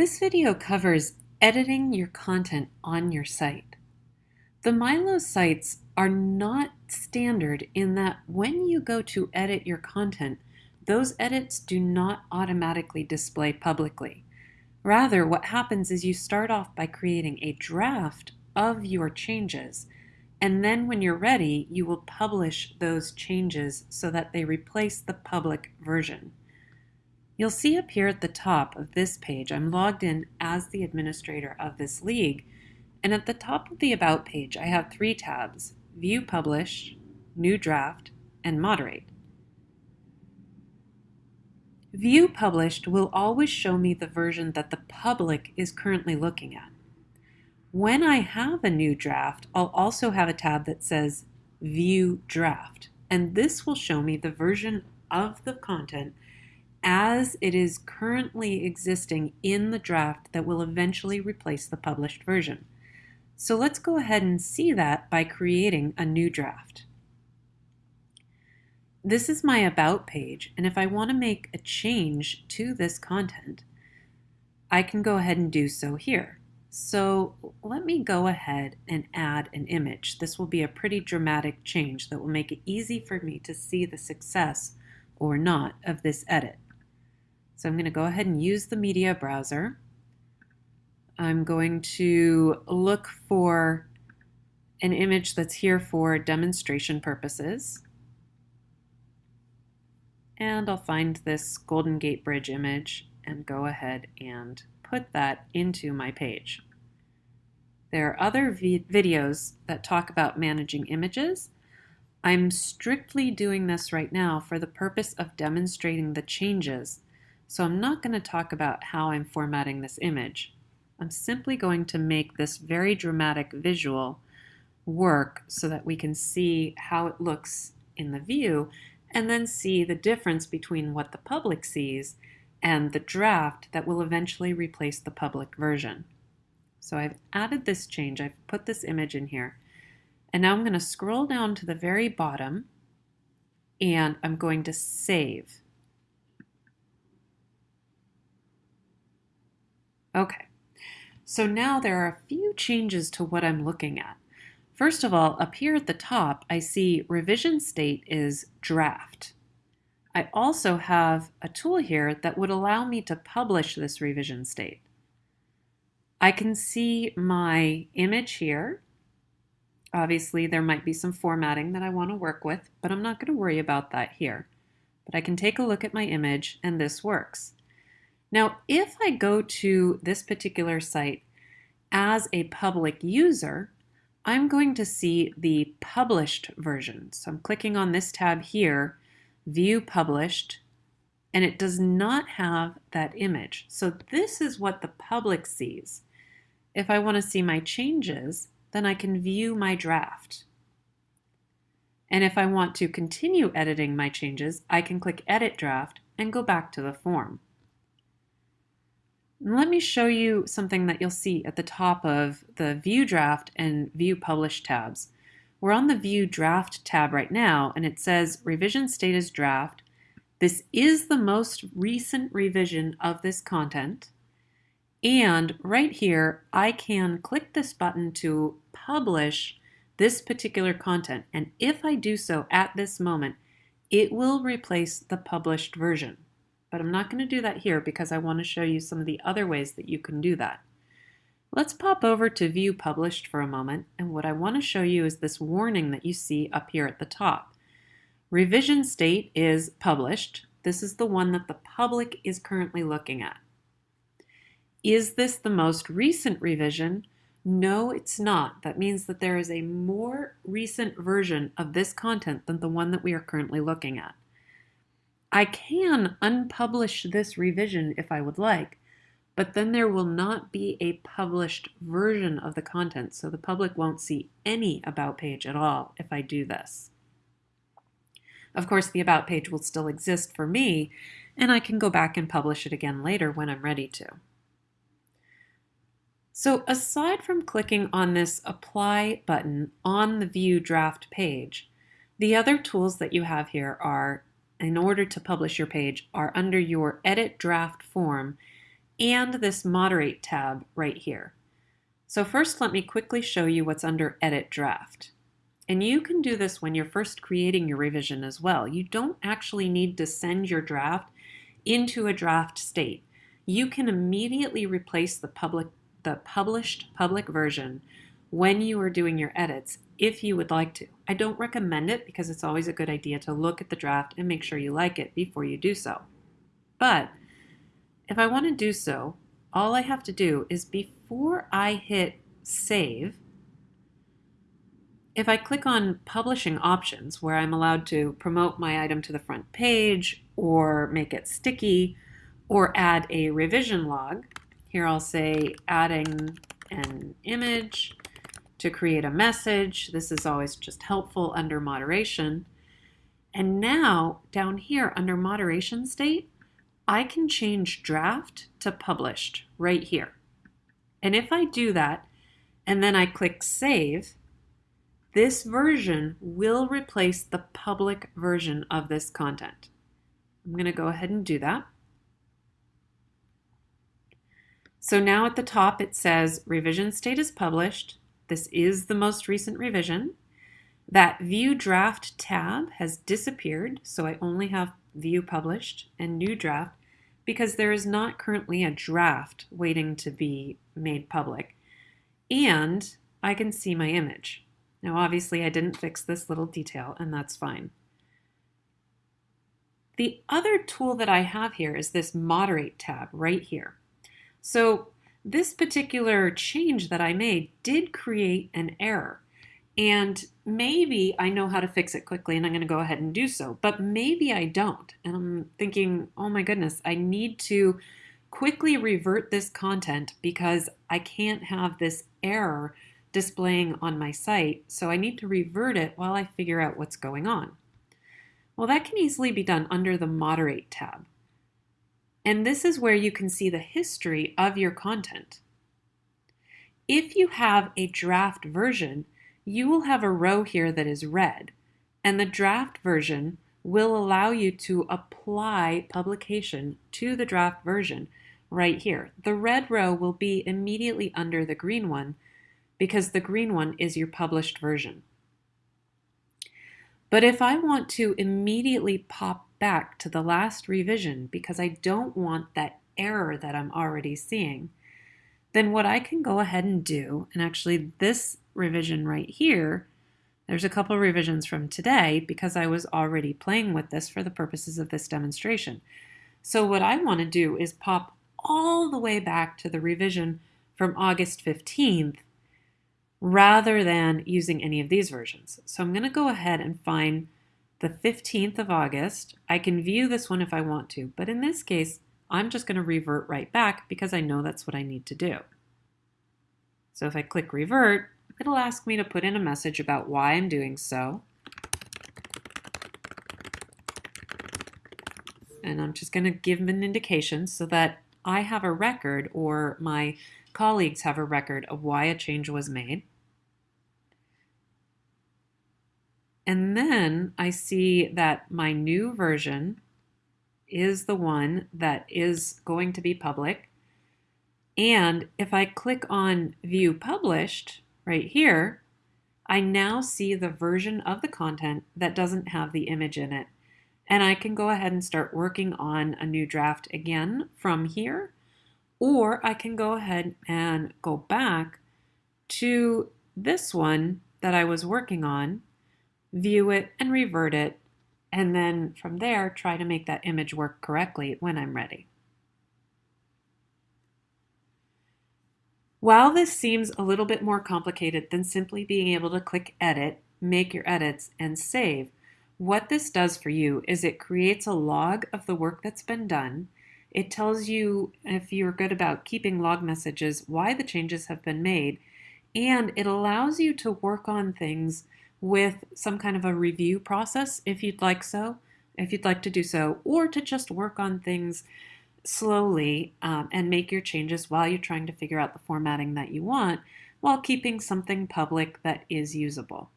This video covers editing your content on your site. The Milo sites are not standard in that when you go to edit your content, those edits do not automatically display publicly. Rather, what happens is you start off by creating a draft of your changes, and then when you're ready, you will publish those changes so that they replace the public version. You'll see up here at the top of this page, I'm logged in as the administrator of this league, and at the top of the About page, I have three tabs, View Publish, New Draft, and Moderate. View Published will always show me the version that the public is currently looking at. When I have a new draft, I'll also have a tab that says View Draft, and this will show me the version of the content as it is currently existing in the draft that will eventually replace the published version. So let's go ahead and see that by creating a new draft. This is my About page, and if I want to make a change to this content, I can go ahead and do so here. So let me go ahead and add an image. This will be a pretty dramatic change that will make it easy for me to see the success or not of this edit. So I'm going to go ahead and use the media browser. I'm going to look for an image that's here for demonstration purposes. And I'll find this Golden Gate Bridge image and go ahead and put that into my page. There are other videos that talk about managing images. I'm strictly doing this right now for the purpose of demonstrating the changes so I'm not going to talk about how I'm formatting this image. I'm simply going to make this very dramatic visual work so that we can see how it looks in the view and then see the difference between what the public sees and the draft that will eventually replace the public version. So I've added this change, I've put this image in here, and now I'm going to scroll down to the very bottom and I'm going to save. Okay, so now there are a few changes to what I'm looking at. First of all, up here at the top, I see revision state is draft. I also have a tool here that would allow me to publish this revision state. I can see my image here. Obviously, there might be some formatting that I want to work with, but I'm not going to worry about that here. But I can take a look at my image and this works. Now, if I go to this particular site as a public user, I'm going to see the published version. So I'm clicking on this tab here, View Published, and it does not have that image. So this is what the public sees. If I want to see my changes, then I can view my draft. And if I want to continue editing my changes, I can click Edit Draft and go back to the form. Let me show you something that you'll see at the top of the View Draft and View Publish tabs. We're on the View Draft tab right now, and it says Revision Status Draft. This is the most recent revision of this content. And right here, I can click this button to publish this particular content. And if I do so at this moment, it will replace the published version but I'm not going to do that here because I want to show you some of the other ways that you can do that. Let's pop over to View Published for a moment, and what I want to show you is this warning that you see up here at the top. Revision state is published. This is the one that the public is currently looking at. Is this the most recent revision? No, it's not. That means that there is a more recent version of this content than the one that we are currently looking at. I can unpublish this revision if I would like, but then there will not be a published version of the content, so the public won't see any About page at all if I do this. Of course, the About page will still exist for me, and I can go back and publish it again later when I'm ready to. So aside from clicking on this Apply button on the View Draft page, the other tools that you have here are in order to publish your page are under your edit draft form and this Moderate tab right here. So first let me quickly show you what's under Edit Draft. And you can do this when you're first creating your revision as well. You don't actually need to send your draft into a draft state. You can immediately replace the public the published public version when you are doing your edits if you would like to. I don't recommend it because it's always a good idea to look at the draft and make sure you like it before you do so. But if I want to do so, all I have to do is before I hit save, if I click on publishing options where I'm allowed to promote my item to the front page or make it sticky or add a revision log, here I'll say adding an image to create a message. This is always just helpful under moderation. And now down here under moderation state, I can change draft to published right here. And if I do that, and then I click save, this version will replace the public version of this content. I'm going to go ahead and do that. So now at the top it says revision state is published. This is the most recent revision. That view draft tab has disappeared, so I only have view published and new draft because there is not currently a draft waiting to be made public. And I can see my image. Now, obviously, I didn't fix this little detail, and that's fine. The other tool that I have here is this Moderate tab right here. So this particular change that I made did create an error. And maybe I know how to fix it quickly and I'm going to go ahead and do so, but maybe I don't. And I'm thinking, oh my goodness, I need to quickly revert this content because I can't have this error displaying on my site, so I need to revert it while I figure out what's going on. Well, that can easily be done under the Moderate tab. And this is where you can see the history of your content. If you have a draft version, you will have a row here that is red, and the draft version will allow you to apply publication to the draft version right here. The red row will be immediately under the green one because the green one is your published version. But if I want to immediately pop back to the last revision because I don't want that error that I'm already seeing, then what I can go ahead and do, and actually this revision right here, there's a couple revisions from today because I was already playing with this for the purposes of this demonstration. So what I want to do is pop all the way back to the revision from August 15th rather than using any of these versions. So I'm going to go ahead and find the 15th of August. I can view this one if I want to, but in this case, I'm just going to revert right back because I know that's what I need to do. So if I click revert, it'll ask me to put in a message about why I'm doing so. And I'm just going to give them an indication so that I have a record or my colleagues have a record of why a change was made. And then I see that my new version is the one that is going to be public. And if I click on View Published right here, I now see the version of the content that doesn't have the image in it. And I can go ahead and start working on a new draft again from here. Or I can go ahead and go back to this one that I was working on view it and revert it, and then from there try to make that image work correctly when I'm ready. While this seems a little bit more complicated than simply being able to click edit, make your edits, and save, what this does for you is it creates a log of the work that's been done. It tells you, if you're good about keeping log messages, why the changes have been made, and it allows you to work on things with some kind of a review process if you'd like so, if you'd like to do so, or to just work on things slowly um, and make your changes while you're trying to figure out the formatting that you want while keeping something public that is usable.